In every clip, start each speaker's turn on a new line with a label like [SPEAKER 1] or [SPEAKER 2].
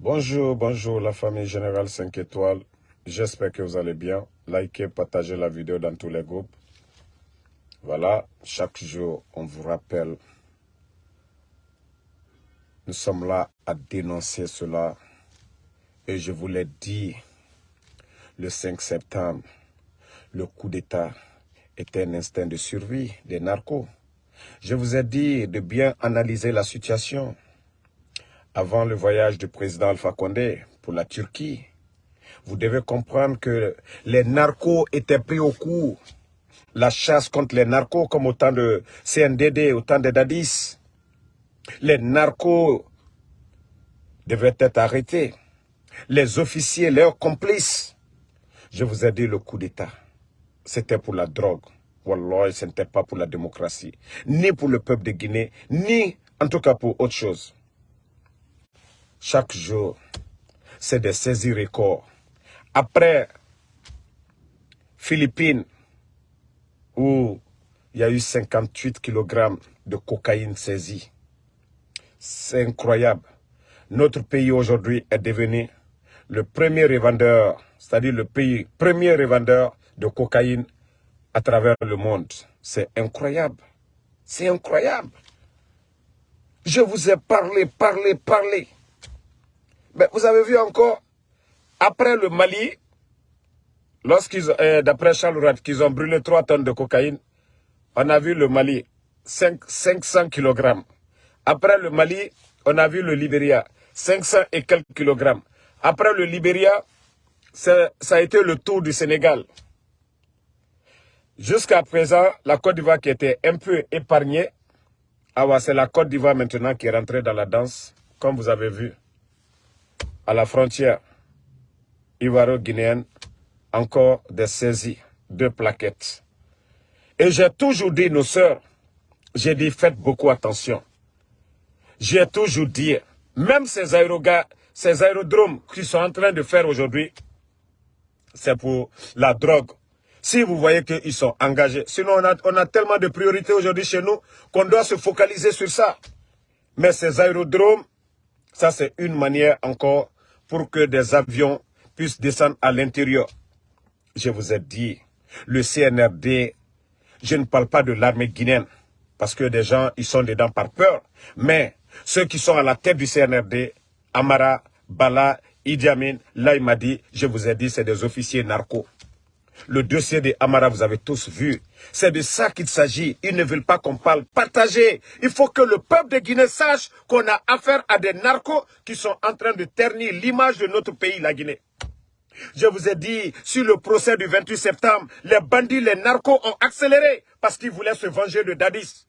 [SPEAKER 1] Bonjour, bonjour la famille Générale 5 étoiles. J'espère que vous allez bien. Likez, partagez la vidéo dans tous les groupes. Voilà, chaque jour, on vous rappelle. Nous sommes là à dénoncer cela. Et je vous l'ai dit, le 5 septembre, le coup d'État était un instinct de survie des narcos. Je vous ai dit de bien analyser la situation avant le voyage du président Alpha Condé pour la Turquie. Vous devez comprendre que les narcos étaient pris au coup. La chasse contre les narcos, comme autant de CNDD, autant de Dadis. Les narcos devaient être arrêtés. Les officiers, leurs complices. Je vous ai dit le coup d'État. C'était pour la drogue. Wallah, ce n'était pas pour la démocratie. Ni pour le peuple de Guinée, ni en tout cas pour autre chose. Chaque jour, c'est des saisies records. Après Philippines, où il y a eu 58 kg de cocaïne saisie. C'est incroyable. Notre pays aujourd'hui est devenu le premier revendeur, c'est-à-dire le pays premier revendeur de cocaïne à travers le monde. C'est incroyable. C'est incroyable. Je vous ai parlé, parlé, parlé. Vous avez vu encore, après le Mali, lorsqu'ils, euh, d'après Charles qu'ils ont brûlé 3 tonnes de cocaïne, on a vu le Mali, 5, 500 kg. Après le Mali, on a vu le Libéria, 500 et quelques kilogrammes. Après le Libéria, ça a été le tour du Sénégal. Jusqu'à présent, la Côte d'Ivoire qui était un peu épargnée, ah c'est la Côte d'Ivoire maintenant qui est rentrée dans la danse, comme vous avez vu à la frontière ivoiro-guinéenne, encore des saisies, deux plaquettes. Et j'ai toujours dit, nos sœurs, j'ai dit, faites beaucoup attention. J'ai toujours dit, même ces, ces aérodromes qui sont en train de faire aujourd'hui, c'est pour la drogue. Si vous voyez qu'ils sont engagés, sinon on a tellement de priorités aujourd'hui chez nous qu'on doit se focaliser sur ça. Mais ces aérodromes, ça c'est une manière encore pour que des avions puissent descendre à l'intérieur. Je vous ai dit, le CNRD, je ne parle pas de l'armée guinéenne, parce que des gens, ils sont dedans par peur. Mais ceux qui sont à la tête du CNRD, Amara, Bala, Idi Amin, là il m'a dit, je vous ai dit, c'est des officiers narcos. Le dossier de Amara, vous avez tous vu. C'est de ça qu'il s'agit. Ils ne veulent pas qu'on parle. Partagez. Il faut que le peuple de Guinée sache qu'on a affaire à des narcos qui sont en train de ternir l'image de notre pays, la Guinée. Je vous ai dit, sur le procès du 28 septembre, les bandits, les narcos ont accéléré parce qu'ils voulaient se venger de Dadis.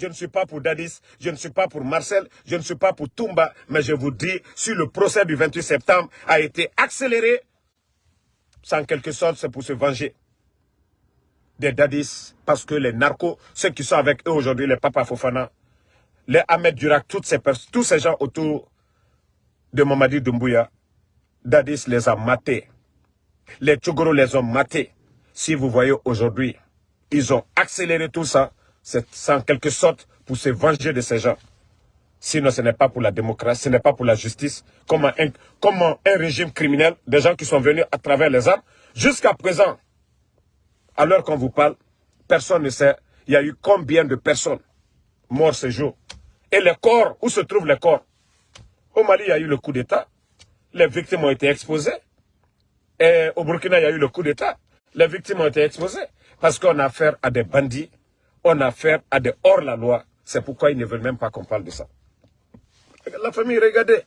[SPEAKER 1] Je ne suis pas pour Dadis, je ne suis pas pour Marcel, je ne suis pas pour Toumba, mais je vous dis, sur le procès du 28 septembre a été accéléré en quelque sorte, c'est pour se venger des dadis, parce que les narcos, ceux qui sont avec eux aujourd'hui, les Papa Fofana, les Ahmed Durak, toutes ces tous ces gens autour de Mamadi Doumbouya, dadis les a matés. Les Tchogoro les ont matés. Si vous voyez aujourd'hui, ils ont accéléré tout ça, c'est en quelque sorte pour se venger de ces gens. Sinon, ce n'est pas pour la démocratie, ce n'est pas pour la justice. Comment un, comment un régime criminel, des gens qui sont venus à travers les armes, jusqu'à présent, à l'heure qu'on vous parle, personne ne sait, il y a eu combien de personnes mortes ce jour. Et les corps, où se trouvent les corps? Au Mali, il y a eu le coup d'État. Les victimes ont été exposées. Et au Burkina, il y a eu le coup d'État. Les victimes ont été exposées. Parce qu'on a affaire à des bandits, on a affaire à des hors-la-loi. C'est pourquoi ils ne veulent même pas qu'on parle de ça. La famille, regardez.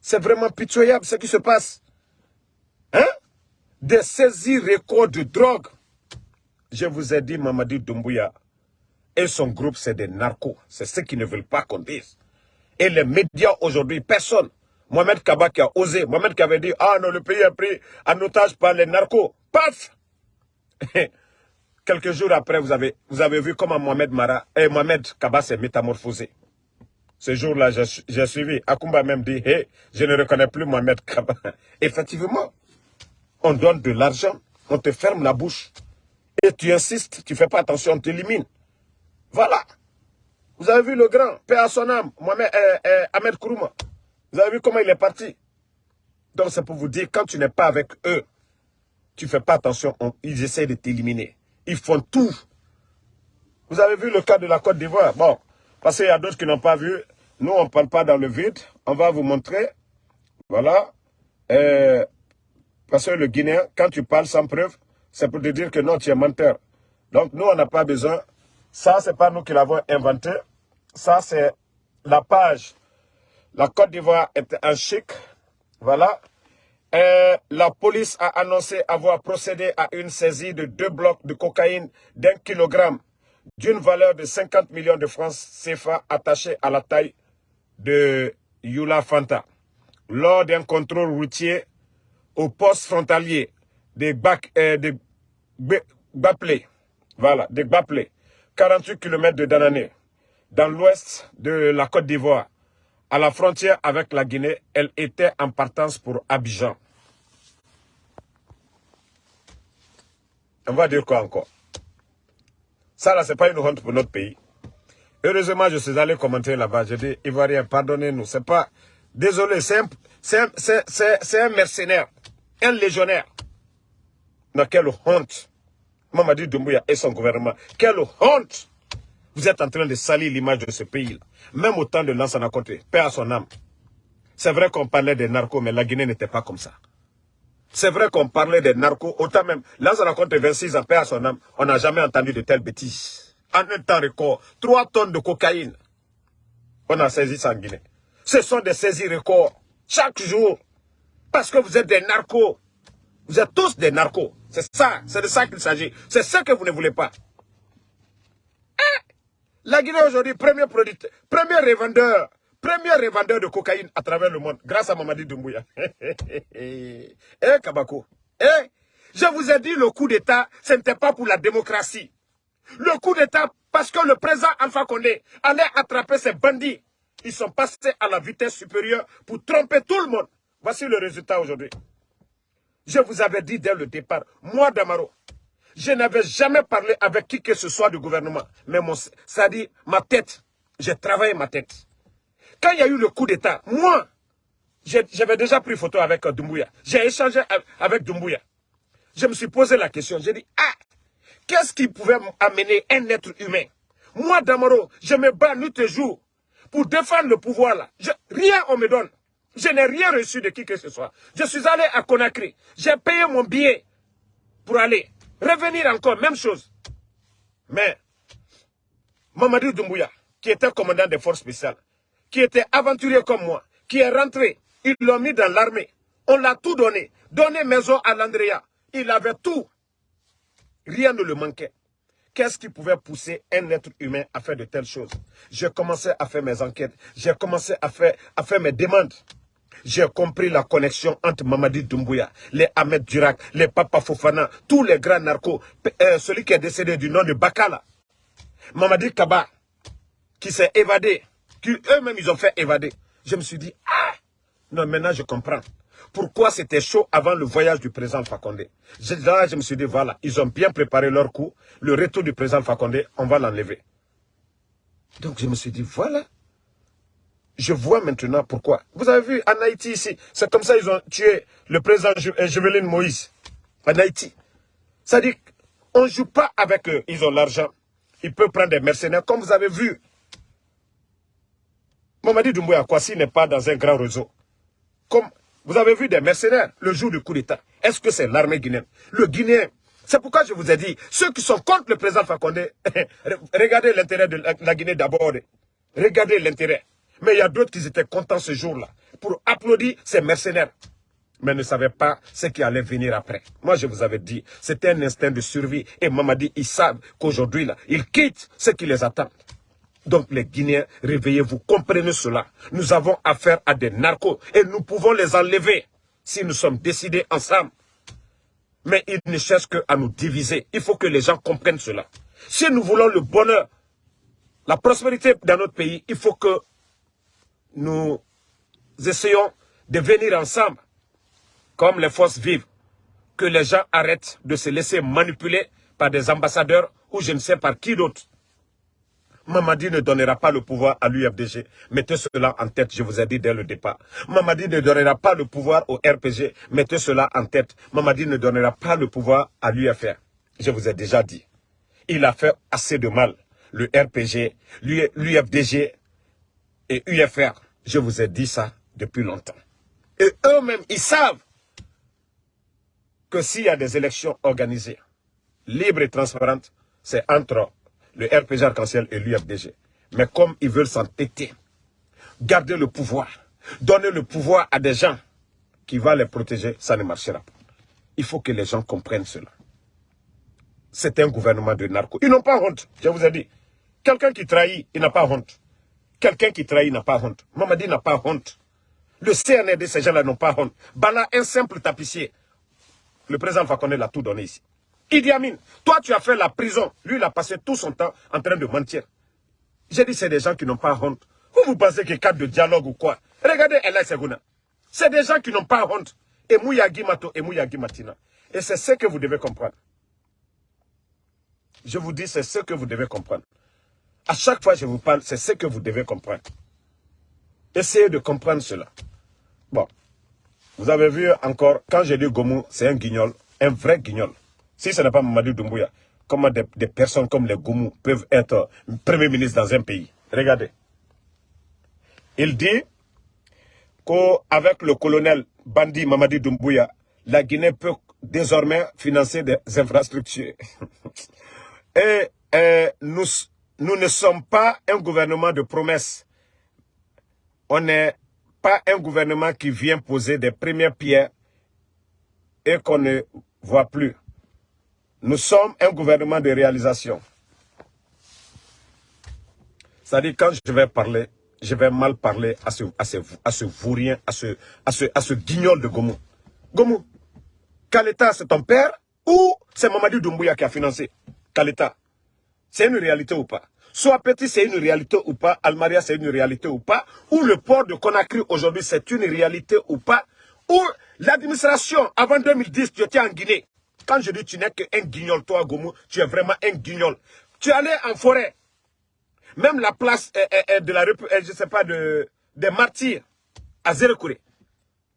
[SPEAKER 1] C'est vraiment pitoyable ce qui se passe. Hein? Des saisies records de drogue. Je vous ai dit, Mamadi Doumbouya et son groupe, c'est des narcos. C'est ceux qui ne veulent pas qu'on dise. Et les médias aujourd'hui, personne. Mohamed Kaba qui a osé. Mohamed qui avait dit, ah non, le pays est pris en otage par les narcos. Paf Quelques jours après, vous avez, vous avez vu comment Mohamed Mara et Mohamed Kaba s'est métamorphosé. Ce jour-là, j'ai suivi. Akumba même dit, hé, je ne reconnais plus Mohamed Kaba. Effectivement, on donne de l'argent, on te ferme la bouche. Et tu insistes, tu ne fais pas attention, on t'élimine. Voilà. Vous avez vu le grand, Père à son âme, Mohamed, euh, euh, Ahmed Kourouma. Vous avez vu comment il est parti. Donc c'est pour vous dire, quand tu n'es pas avec eux, tu ne fais pas attention, ils essaient de t'éliminer. Ils font tout. Vous avez vu le cas de la Côte d'Ivoire? Bon, parce qu'il y a d'autres qui n'ont pas vu. Nous, on ne parle pas dans le vide. On va vous montrer. Voilà. Euh, parce que le Guinéen, quand tu parles sans preuve, c'est pour te dire que non, tu es menteur. Donc, nous, on n'a pas besoin. Ça, ce n'est pas nous qui l'avons inventé. Ça, c'est la page. La Côte d'Ivoire est un chic. Voilà. Et la police a annoncé avoir procédé à une saisie de deux blocs de cocaïne d'un kilogramme d'une valeur de 50 millions de francs CFA attachés à la taille de Yula Fanta lors d'un contrôle routier au poste frontalier des, Bac, euh, voilà, des Baplé, 48 km de Danané, dans l'ouest de la Côte d'Ivoire, à la frontière avec la Guinée, elle était en partance pour Abidjan. On va dire quoi encore? Ça, là, c'est pas une honte pour notre pays. Heureusement, je suis allé commenter là-bas. J'ai dit, Ivoirien, pardonnez-nous. C'est pas... Désolé, c'est un, un, mercenaire, un légionnaire. Quelle honte. Mamadi Doumbouya et son gouvernement. Quelle honte. Vous êtes en train de salir l'image de ce pays-là. Même au temps de Lansana Côté, paix à son âme. C'est vrai qu'on parlait des narcos, mais la Guinée n'était pas comme ça. C'est vrai qu'on parlait des narcos, autant même, Lansana Côté 26 ans, paix à son âme, on n'a jamais entendu de telles bêtises. En un temps record, 3 tonnes de cocaïne, on a saisi ça en Guinée. Ce sont des saisies records, chaque jour, parce que vous êtes des narcos. Vous êtes tous des narcos. C'est ça, c'est de ça qu'il s'agit. C'est ça que vous ne voulez pas. La Guinée aujourd'hui, premier producteur, premier revendeur, premier revendeur de cocaïne à travers le monde, grâce à Mamadi Doumbouya. eh, Kabako, eh, je vous ai dit, le coup d'État, ce n'était pas pour la démocratie. Le coup d'État, parce que le président Alpha Condé allait attraper ces bandits. Ils sont passés à la vitesse supérieure pour tromper tout le monde. Voici le résultat aujourd'hui. Je vous avais dit dès le départ, moi Damaro, je n'avais jamais parlé avec qui que ce soit du gouvernement. Mais mon, ça dit, ma tête, j'ai travaillé ma tête. Quand il y a eu le coup d'État, moi, j'avais déjà pris photo avec euh, Doumbouya. J'ai échangé avec Doumbouya. Je me suis posé la question. J'ai dit, ah, qu'est-ce qui pouvait amener un être humain? Moi, Damaro, je me bats nuit et jour pour défendre le pouvoir là. rien on me donne. Je n'ai rien reçu de qui que ce soit. Je suis allé à Conakry. J'ai payé mon billet pour aller. Revenir encore, même chose. Mais, Mamadou Doumbouya, qui était commandant des forces spéciales, qui était aventurier comme moi, qui est rentré, ils l'ont mis dans l'armée. On l'a tout donné. Donné maison à l'Andrea. Il avait tout. Rien ne le manquait. Qu'est-ce qui pouvait pousser un être humain à faire de telles choses? J'ai commencé à faire mes enquêtes. J'ai commencé à faire, à faire mes demandes j'ai compris la connexion entre Mamadi Doumbouya, les Ahmed Durak, les Papa Fofana, tous les grands narcos, euh, celui qui est décédé du nom de Bakala, Mamadi Kaba, qui s'est évadé, qui eux-mêmes ils ont fait évader. Je me suis dit, ah, non, maintenant je comprends. Pourquoi c'était chaud avant le voyage du président Fakonde? Là, je me suis dit, voilà, ils ont bien préparé leur coup. Le retour du président Fakonde, on va l'enlever. Donc je me suis dit, voilà, je vois maintenant pourquoi. Vous avez vu en Haïti ici, c'est comme ça ils ont tué le président Juveline euh, Moïse en Haïti. C'est-à-dire qu'on ne joue pas avec eux, ils ont l'argent. Ils peuvent prendre des mercenaires, comme vous avez vu. Mamadi Doumbouya Kwasi n'est pas dans un grand réseau. Comme vous avez vu des mercenaires le jour du coup d'État. Est-ce que c'est l'armée guinéenne? Le Guinéen, c'est pourquoi je vous ai dit, ceux qui sont contre le président Fakonde, regardez l'intérêt de la Guinée d'abord. Regardez l'intérêt. Mais il y a d'autres qui étaient contents ce jour-là pour applaudir ces mercenaires. Mais ne savaient pas ce qui allait venir après. Moi, je vous avais dit, c'était un instinct de survie. Et maman dit, ils savent qu'aujourd'hui, ils quittent ce qui les attend. Donc, les Guinéens, réveillez-vous, comprenez cela. Nous avons affaire à des narcos et nous pouvons les enlever si nous sommes décidés ensemble. Mais ils ne cherchent qu'à nous diviser. Il faut que les gens comprennent cela. Si nous voulons le bonheur, la prospérité dans notre pays, il faut que nous essayons de venir ensemble, comme les forces vives, que les gens arrêtent de se laisser manipuler par des ambassadeurs ou je ne sais par qui d'autre. Mamadi ne donnera pas le pouvoir à l'UFDG. Mettez cela en tête, je vous ai dit dès le départ. Mamadi ne donnera pas le pouvoir au RPG. Mettez cela en tête. Mamadi ne donnera pas le pouvoir à l'UFR. Je vous ai déjà dit. Il a fait assez de mal. Le RPG, l'UFDG et UFR. Je vous ai dit ça depuis longtemps. Et eux-mêmes, ils savent que s'il y a des élections organisées, libres et transparentes, c'est entre le RPG Arc-en-Ciel et l'UFDG. Mais comme ils veulent s'entêter, garder le pouvoir, donner le pouvoir à des gens qui vont les protéger, ça ne marchera pas. Il faut que les gens comprennent cela. C'est un gouvernement de narcos. Ils n'ont pas honte, je vous ai dit. Quelqu'un qui trahit, il n'a pas honte. Quelqu'un qui trahit n'a pas honte. Mamadi n'a pas honte. Le CNRD, ces gens-là n'ont pas honte. Bala, un simple tapissier. Le président Fakonde l'a tout donné ici. Idi toi tu as fait la prison. Lui, il a passé tout son temps en train de mentir. J'ai dit, c'est des gens qui n'ont pas honte. Vous, vous pensez a cadre de dialogue ou quoi? Regardez Ella Seguna. C'est des gens qui n'ont pas honte. Et Mouyagi Mato et Mouyagi Matina. Et c'est ce que vous devez comprendre. Je vous dis, c'est ce que vous devez comprendre. À chaque fois que je vous parle, c'est ce que vous devez comprendre. Essayez de comprendre cela. Bon. Vous avez vu encore, quand j'ai dit Gomu, c'est un guignol, un vrai guignol. Si ce n'est pas Mamadou Doumbouya, comment des, personnes comme les Goumou peuvent être Premier ministre dans un pays? Regardez. Il dit qu'avec le colonel Bandi Mamadi Doumbouya, la Guinée peut désormais financer des infrastructures. et, nous, nous ne sommes pas un gouvernement de promesses. On n'est pas un gouvernement qui vient poser des premières pierres et qu'on ne voit plus. Nous sommes un gouvernement de réalisation. C'est-à-dire, quand je vais parler, je vais mal parler à ce, à ce, à ce à ce, à, ce, à ce guignol de Gomu. Gomu, Kaleta, c'est ton père ou c'est Mamadou Doumbouya qui a financé? Kaleta C'est une réalité ou pas? Soit Petit, c'est une réalité ou pas? Almaria, c'est une réalité ou pas? Ou le port de Conakry aujourd'hui, c'est une réalité ou pas? Ou l'administration, avant 2010, tu étais en Guinée. Quand je dis tu n'es qu'un guignol, toi, Gomu, tu es vraiment un guignol. Tu es allé en forêt. Même la place de la je sais pas, de, des martyrs à Zérekouré.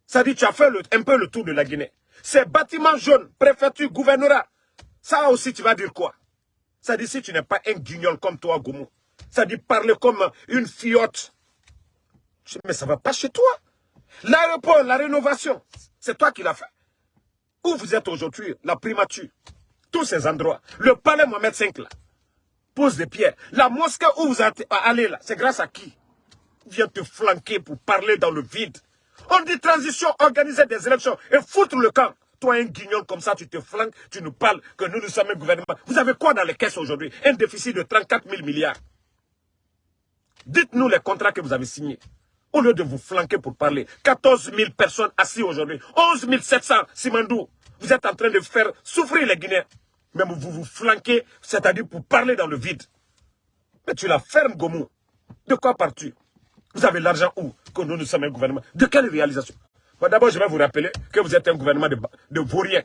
[SPEAKER 1] Ça dit, tu as fait un peu le tour de la Guinée. Ces bâtiments jaunes, préfecture, gouvernorat, ça aussi, tu vas dire quoi? Ça dit, si tu n'es pas un guignol comme toi, Gomu, ça dit parler comme une fiotte. Mais ça va pas chez toi. L'aéroport, la rénovation, c'est toi qui l'as fait. Où vous êtes aujourd'hui, la primature, tous ces endroits, le palais Mohamed V là, pose des pierres. La mosquée où vous êtes allé là, c'est grâce à qui? Vient te flanquer pour parler dans le vide. On dit transition, organiser des élections et foutre le camp. Toi, un guignol comme ça, tu te flanques, tu nous parles que nous, nous sommes un gouvernement. Vous avez quoi dans les caisses aujourd'hui? Un déficit de 34 000 milliards. Dites-nous les contrats que vous avez signés. Au lieu de vous flanquer pour parler, 14 000 personnes assises aujourd'hui, 11 700 Simandou. Vous êtes en train de faire souffrir les Guinéens. Même vous vous flanquez, c'est-à-dire pour parler dans le vide. Mais tu la fermes, Gomu. De quoi pars-tu Vous avez l'argent où? Que nous, nous sommes un gouvernement. De quelle réalisation? D'abord, je vais vous rappeler que vous êtes un gouvernement de, de vauriens.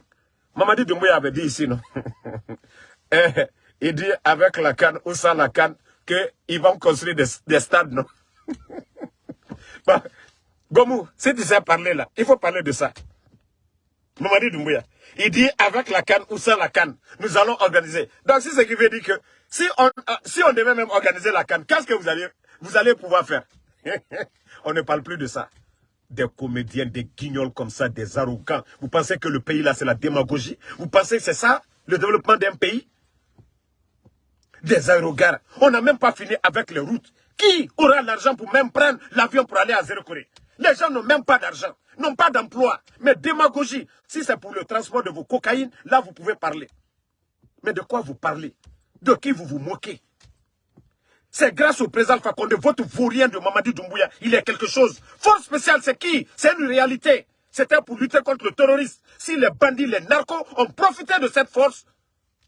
[SPEAKER 1] Mamadi Doumbouya avait dit ici, non? Eh, Il dit avec la canne ou sans la canne qu'ils vont construire des, des stades, non? Bon, Gomu, si tu parler là, il faut parler de ça. Mamadi Doumbouya, il dit avec la canne ou sans la canne, nous allons organiser. Donc c'est ce qui veut dire que si on, euh, si on devait même organiser la canne, qu'est-ce que vous allez, vous allez pouvoir faire? On ne parle plus de ça. Des comédiens, des guignols comme ça, des arrogants. Vous pensez que le pays là c'est la démagogie? Vous pensez que c'est ça, le développement d'un pays? Des arrogants. On n'a même pas fini avec les routes. Qui aura l'argent pour même prendre l'avion pour aller à Zéro Corée? Les gens n'ont même pas d'argent, n'ont pas d'emploi. Mais démagogie, si c'est pour le transport de vos cocaïnes, là vous pouvez parler. Mais de quoi vous parlez? De qui vous vous moquez? C'est grâce au président Fakonde, votre vaurien de Mamadi Doumbouya, il a quelque chose. Force spéciale, c'est qui? C'est une réalité. C'était pour lutter contre le terrorisme. Si les bandits, les narcos ont profité de cette force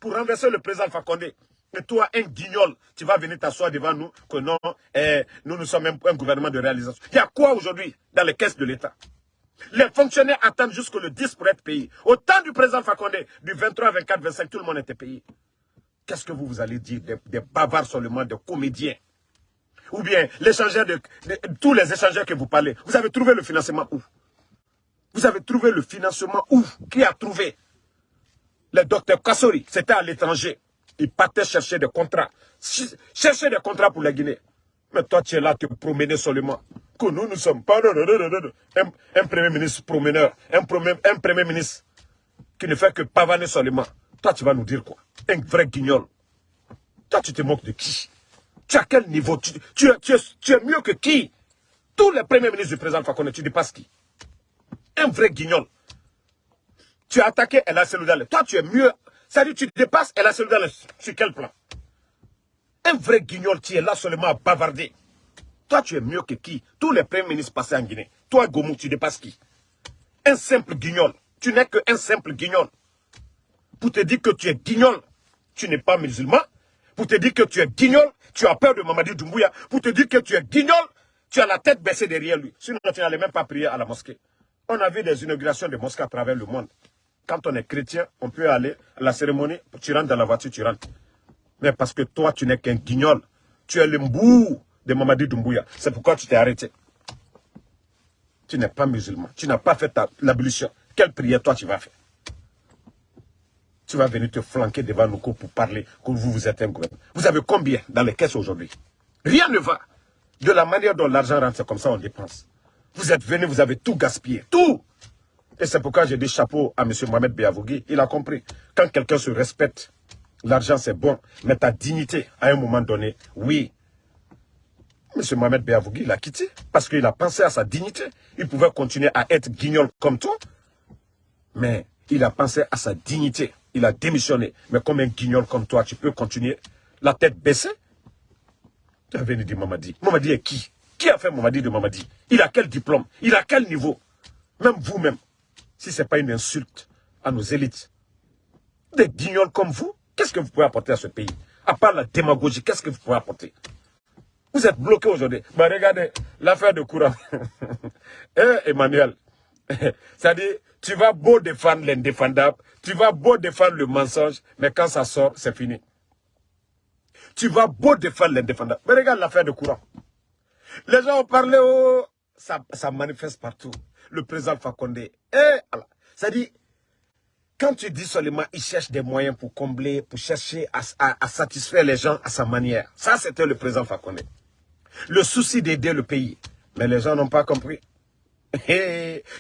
[SPEAKER 1] pour renverser le président Fakonde, et toi, un guignol, tu vas venir t'asseoir devant nous que non, eh, nous, nous sommes un, gouvernement de réalisation. Il y a quoi aujourd'hui dans les caisses de l'État? Les fonctionnaires attendent jusqu'au le 10 pour être payés. Au temps du président Fakonde, du 23, 24, 25, tout le monde était payé. Qu'est-ce que vous, vous allez dire des, bavards seulement, des comédiens? Ou bien l'échangeur de, tous les échangeurs que vous parlez, vous avez trouvé le financement où? Vous avez trouvé le financement où? Qui a trouvé? Le docteur Kassori, c'était à l'étranger. Il partait chercher des contrats. Chercher des contrats pour la Guinée. Mais toi, tu es là, tu es promené seulement. Que nous, nous sommes pas un, un premier ministre promeneur, un premier, un premier ministre qui ne fait que pavaner seulement. Toi, tu vas nous dire quoi? Un vrai guignol. Toi, tu te moques de qui? Tu as quel niveau? Tu, tu, tu, es, mieux que qui? Tous les premiers ministres du président Fakonde, tu dépasses qui? Un vrai guignol. Tu as attaqué El Seloudale. Toi, tu es mieux. Ça dit, tu dépasses El Seloudale sur quel plan? Un vrai guignol, tu es là seulement à bavarder. Toi, tu es mieux que qui? Tous les premiers ministres passés en Guinée. Toi, Gomu, tu dépasses qui? Un simple guignol. Tu n'es qu'un simple guignol. Pour te dire que tu es guignol, tu n'es pas musulman. Pour te dire que tu es guignol, tu as peur de Mamadi Doumbouya. Pour te dire que tu es guignol, tu as la tête baissée derrière lui. Sinon, tu n'allais même pas prier à la mosquée. On a vu des inaugurations de mosquées à travers le monde. Quand on est chrétien, on peut aller à la cérémonie, tu rentres dans la voiture, tu rentres. Mais parce que toi, tu n'es qu'un guignol. Tu es le mbou de Mamadi Doumbouya. C'est pourquoi tu t'es arrêté. Tu n'es pas musulman. Tu n'as pas fait l'abolition. Quelle prière toi tu vas faire? Tu vas venir te flanquer devant nous pour parler que vous, vous êtes un gouvernement. Vous avez combien dans les caisses aujourd'hui? Rien ne va. De la manière dont l'argent rentre, c'est comme ça on dépense. Vous êtes venu, vous avez tout gaspillé. Tout Et c'est pourquoi j'ai des chapeaux à M. Mohamed Biavougui. Il a compris. Quand quelqu'un se respecte, l'argent c'est bon. Mais ta dignité, à un moment donné, oui, M. Mohamed Béavougui l'a quitté parce qu'il a pensé à sa dignité. Il pouvait continuer à être guignol comme toi, mais il a pensé à sa dignité. Il a démissionné. Mais comme un guignol comme toi, tu peux continuer la tête baissée Tu as venu dire Mamadi. Mamadi est qui? Qui a fait Mamadi de Mamadi? Il a quel diplôme? Il a quel niveau? Même vous-même, si ce n'est pas une insulte à nos élites, des guignols comme vous, qu'est-ce que vous pouvez apporter à ce pays? À part la démagogie, qu'est-ce que vous pouvez apporter? Vous êtes bloqué aujourd'hui. Bah, regardez, l'affaire de courant. eh, Emmanuel, c'est-à-dire, tu vas beau défendre l'indéfendable, tu vas beau défendre le mensonge, mais quand ça sort, c'est fini. Tu vas beau défendre l'indéfendable. Mais regarde l'affaire de courant. Les gens ont parlé, oh, ça, ça manifeste partout. Le président Fakonde. Eh, c'est-à-dire, quand tu dis seulement, il cherche des moyens pour combler, pour chercher à, satisfaire les gens à sa manière. Ça, c'était le président Fakonde. Le souci d'aider le pays. Mais les gens n'ont pas compris.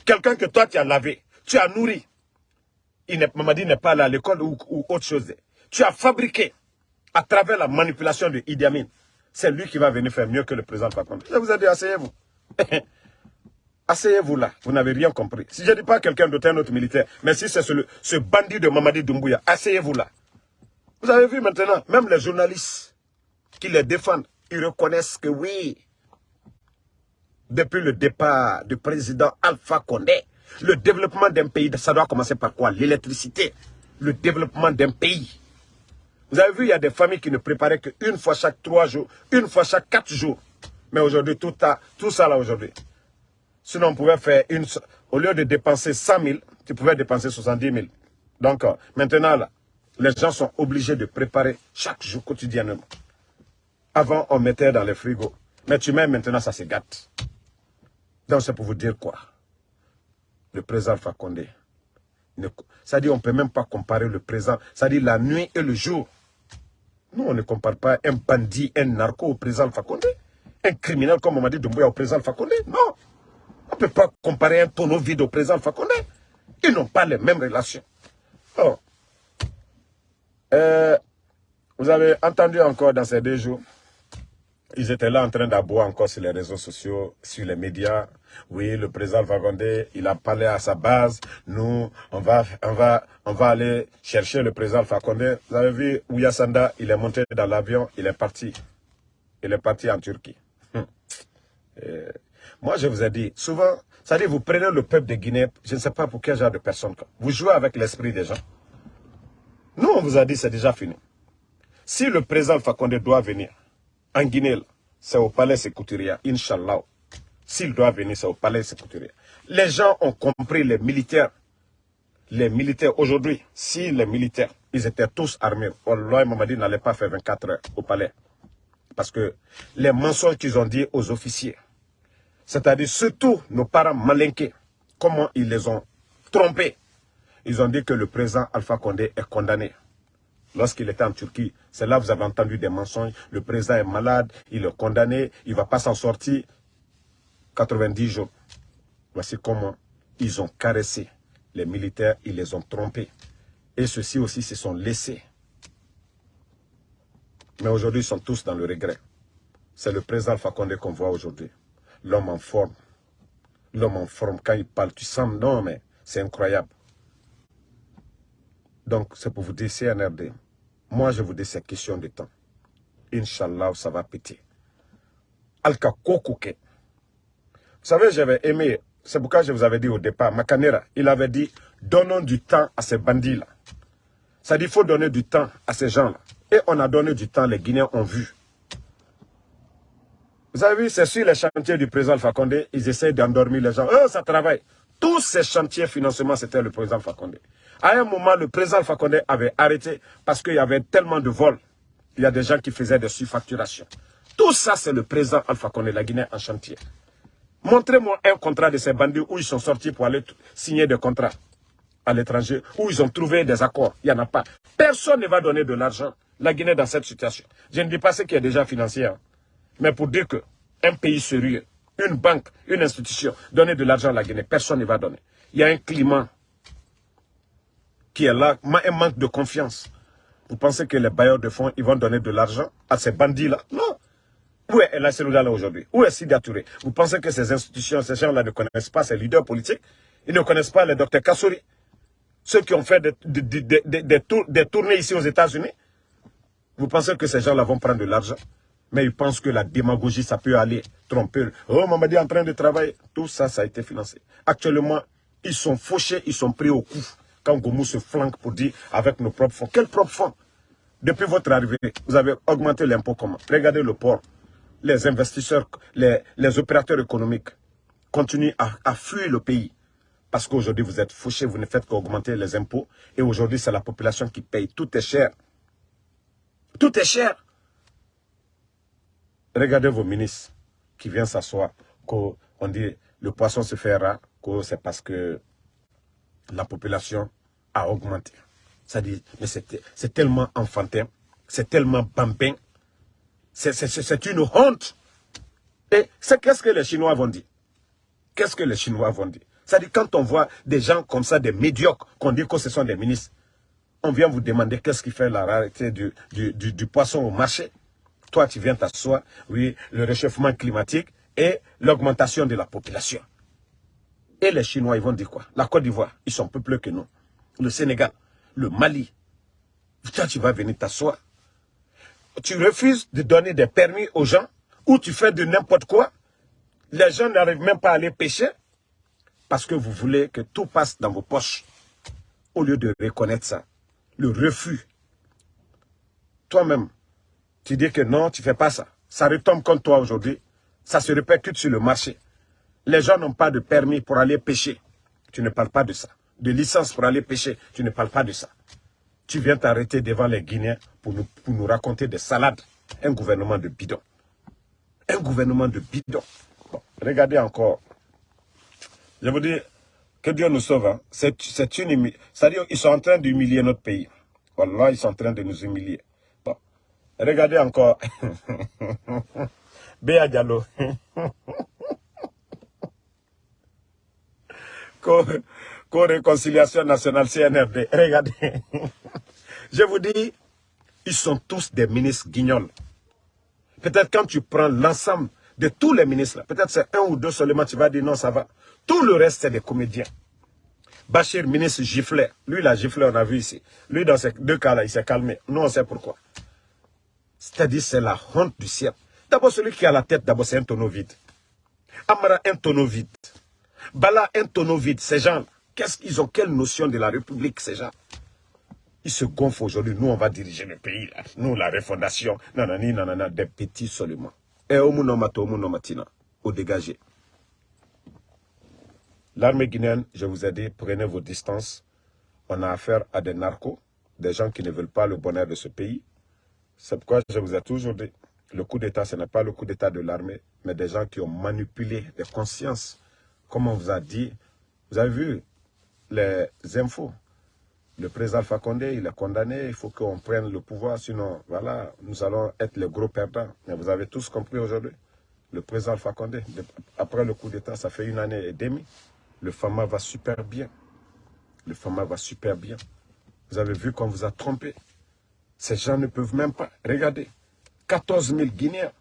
[SPEAKER 1] Quelqu'un que toi, tu as lavé, tu as nourri. Il n'est pas là à l'école ou, autre chose. Tu as fabriqué à travers la manipulation de Idi Amin. C'est lui qui va venir faire mieux que le président Fakonde. Je vous ai dit, asseyez-vous. Asseyez-vous là, vous n'avez rien compris. Si je ne dis pas quelqu'un d'autre, un autre militaire, mais si c'est ce, ce, bandit de Mamadi Doumbouya, asseyez-vous là. Vous avez vu maintenant, même les journalistes qui les défendent, ils reconnaissent que oui, depuis le départ du président Alpha Condé, le développement d'un pays, ça doit commencer par quoi? L'électricité. Le développement d'un pays. Vous avez vu, il y a des familles qui ne préparaient qu'une fois chaque trois jours, une fois chaque quatre jours. Mais aujourd'hui, tout, tout ça là aujourd'hui. Sinon, on pouvait faire une... Au lieu de dépenser 100 000, tu pouvais dépenser 70 000. Donc, euh, maintenant, là, les gens sont obligés de préparer chaque jour quotidiennement. Avant, on mettait dans les frigos. Mais tu mets maintenant, ça se gâte. Donc, c'est pour vous dire quoi? Le président Fakonde. Ça dit, on ne peut même pas comparer le présent. Ça dit la nuit et le jour. Nous, on ne compare pas un bandit, un narco au président Fakonde. Un criminel comme on m'a dit Doumbouya au président Fakonde. Non. Ne peut pas comparer un tonneau vide au président Fakonde. Ils n'ont pas les mêmes relations. Euh, vous avez entendu encore dans ces deux jours, ils étaient là en train d'aboyer encore sur les réseaux sociaux, sur les médias. Oui, le président Fakonde, il a parlé à sa base. Nous, on va, on va, on va aller chercher le président Fakonde. Vous avez vu, Ouyasanda, il est monté dans l'avion, il est parti. Il est parti en Turquie. Hum. Moi, je vous ai dit, souvent, dit, vous prenez le peuple de Guinée, je ne sais pas pour quel genre de personne. Vous jouez avec l'esprit des gens. Nous, on vous a dit, c'est déjà fini. Si le président Fakonde doit venir en Guinée, c'est au palais Sécouturia, Inch'Allah. S'il doit venir, c'est au palais Sécouturia. Les gens ont compris, les militaires, les militaires aujourd'hui, si les militaires Ils étaient tous armés. Allah Mamadi n'allait pas faire 24 heures au palais. Parce que les mensonges qu'ils ont dit aux officiers, c'est-à-dire surtout nos parents malinqués, comment ils les ont trompés. Ils ont dit que le président Alpha Condé est condamné. Lorsqu'il était en Turquie, c'est là que vous avez entendu des mensonges. Le président est malade, il est condamné, il ne va pas s'en sortir. 90 jours. Voici comment ils ont caressé les militaires, ils les ont trompés. Et ceux-ci aussi se sont laissés. Mais aujourd'hui, ils sont tous dans le regret. C'est le président Fakonde qu'on voit aujourd'hui. L'homme en forme. L'homme en forme, quand il parle, tu sens, non mais c'est incroyable. Donc, c'est pour vous dire, CNRD, moi je vous dis, c'est question de temps. Inch'Allah, ça va péter. Alka Kokouke. Vous savez, j'avais aimé, c'est pourquoi je vous avais dit au départ, Makanera, il avait dit, donnons du temps à ces bandits-là. Ça dit, il faut donner du temps à ces gens-là. Et on a donné du temps, les Guinéens ont vu. Vous avez vu, c'est sur les chantiers du président Fakonde, ils essaient d'endormir les gens. Oh, ça travaille. Tous ces chantiers financement, c'était le président Fakonde. À un moment, le président Fakonde avait arrêté parce qu'il y avait tellement de vols. Il y a des gens qui faisaient des surfacturations. Tout ça, c'est le président Alpha Condé, la Guinée en chantier. Montrez-moi un contrat de ces bandits où ils sont sortis pour aller signer des contrats à l'étranger, où ils ont trouvé des accords. Il n'y en a pas. Personne ne va donner de l'argent. La Guinée dans cette situation. Je ne dis pas ce qui est déjà financier. Hein. Mais pour dire que un pays sérieux, une banque, une institution, donner de l'argent à la Guinée, personne ne va donner. Il y a un climat qui est là, un manque de confiance. Vous pensez que les bailleurs de fonds, ils vont donner de l'argent à ces bandits-là? Non. Où est la là aujourd'hui? Où est Touré? Vous pensez que ces institutions, ces gens-là ne connaissent pas ces leaders politiques? Ils ne connaissent pas les docteurs Kassouri Ceux qui ont fait des, des, tournées ici aux États-Unis? Vous pensez que ces gens-là vont prendre de l'argent? Mais ils pensent que la démagogie, ça peut aller tromper. Oh, Mamadi est en train de travailler. Tout ça, ça a été financé. Actuellement, ils sont fauchés, ils sont pris au coup. Quand Goumou se flanque pour dire avec nos propres fonds. Quels propres fonds? Depuis votre arrivée, vous avez augmenté l'impôt comment? Regardez le port les investisseurs, les, opérateurs économiques continuent à, fuir le pays. Parce qu'aujourd'hui, vous êtes fauchés, vous ne faites qu'augmenter les impôts. Et aujourd'hui, c'est la population qui paye. Tout est cher. Tout est cher. Regardez vos ministres qui viennent s'asseoir. On dit le poisson se fait rare. C'est parce que la population a augmenté. Ça dit, mais c'est tellement enfantin. C'est tellement bambin c'est une honte. Et c'est qu'est-ce que les Chinois vont dire? Qu'est-ce que les Chinois vont dire? C'est-à-dire quand on voit des gens comme ça, des médiocres, qu'on dit que ce sont des ministres, on vient vous demander qu'est-ce qui fait la rareté du, du, poisson au marché? Toi, tu viens t'asseoir, oui, le réchauffement climatique et l'augmentation de la population. Et les Chinois, ils vont dire quoi? La Côte d'Ivoire, ils sont plus que nous. Le Sénégal, le Mali. Toi, tu vas venir t'asseoir tu refuses de donner des permis aux gens, ou tu fais de n'importe quoi, les gens n'arrivent même pas à aller pêcher, parce que vous voulez que tout passe dans vos poches, au lieu de reconnaître ça. Le refus. Toi-même, tu dis que non, tu ne fais pas ça. Ça retombe contre toi aujourd'hui. Ça se répercute sur le marché. Les gens n'ont pas de permis pour aller pêcher. Tu ne parles pas de ça. De licence pour aller pêcher. Tu ne parles pas de ça. Tu viens t'arrêter devant les Guinéens pour nous, pour nous raconter des salades. Un gouvernement de bidon. Un gouvernement de bidon. regardez encore. Je vous dis, que Dieu nous sauve. Hein. C'est une C'est-à-dire qu'ils sont en train d'humilier notre pays. Voilà, ils sont en train de nous humilier. Regardez encore. Béa Diallo. Co-réconciliation nationale CNRD. Regardez. Je vous dis, ils sont tous des ministres guignols. Peut-être quand tu prends l'ensemble de tous les ministres, peut-être c'est un ou deux seulement, tu vas dire non, ça va. Tout le reste, c'est des comédiens. Bachir, ministre giflé. Lui, il a giflé, on a vu ici. Lui, dans ces deux cas-là, il s'est calmé. Nous, on sait pourquoi. C'est-à-dire, c'est la honte du ciel. D'abord, celui qui a la tête, d'abord, c'est un tonneau vide. Amara, un tonneau vide. Bala, un tonneau vide. Ces gens, qu'est-ce qu'ils ont Quelle notion de la République, ces gens? Ils se gonflent aujourd'hui. Nous, on va diriger le pays. Nous, la refondation. Nanani, nanana, des petits seulement. Et mato, au matina. Au dégagé. L'armée guinéenne, je vous ai dit, prenez vos distances. On a affaire à des narcos. des gens qui ne veulent pas le bonheur de ce pays. C'est pourquoi je vous ai toujours dit, le coup d'État, ce n'est pas le coup d'État de l'armée, mais des gens qui ont manipulé des consciences. Comme on vous a dit, vous avez vu les infos. Le président Alpha Condé, il est condamné, il faut qu'on prenne le pouvoir, sinon, voilà, nous allons être les gros perdants. Mais vous avez tous compris aujourd'hui, le président Alpha Condé, après le coup d'État, ça fait une année et demie, le FAMA va super bien. Le FAMA va super bien. Vous avez vu qu'on vous a trompé. Ces gens ne peuvent même pas. Regardez, 14 000 Guinéens,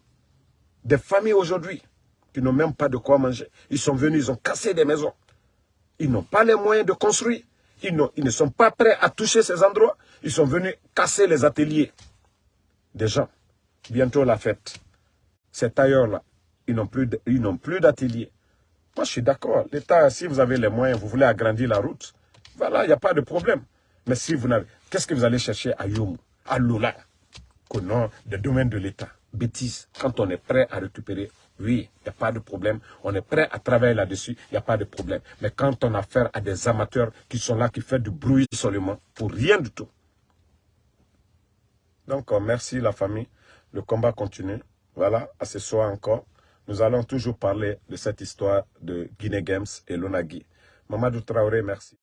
[SPEAKER 1] des familles aujourd'hui, qui n'ont même pas de quoi manger. Ils sont venus, ils ont cassé des maisons. Ils n'ont pas les moyens de construire. Ils, ne sont pas prêts à toucher ces endroits. Ils sont venus casser les ateliers des gens. Bientôt la fête. Ces tailleurs-là, ils n'ont plus d'ateliers. Moi, je suis d'accord. L'État, si vous avez les moyens, vous voulez agrandir la route, voilà, il n'y a pas de problème. Mais si vous n'avez... Qu'est-ce que vous allez chercher à Youm, à Lola, qu'au nom des domaines de l'État Bêtise. Quand on est prêt à récupérer, oui, il n'y a pas de problème. On est prêt à travailler là-dessus, il n'y a pas de problème. Mais quand on a affaire à des amateurs qui sont là, qui font du bruit seulement, pour rien du tout. Donc, euh, merci la famille. Le combat continue. Voilà, à ce soir encore. Nous allons toujours parler de cette histoire de Guinée Games et Lonagui. Mamadou Traoré, merci.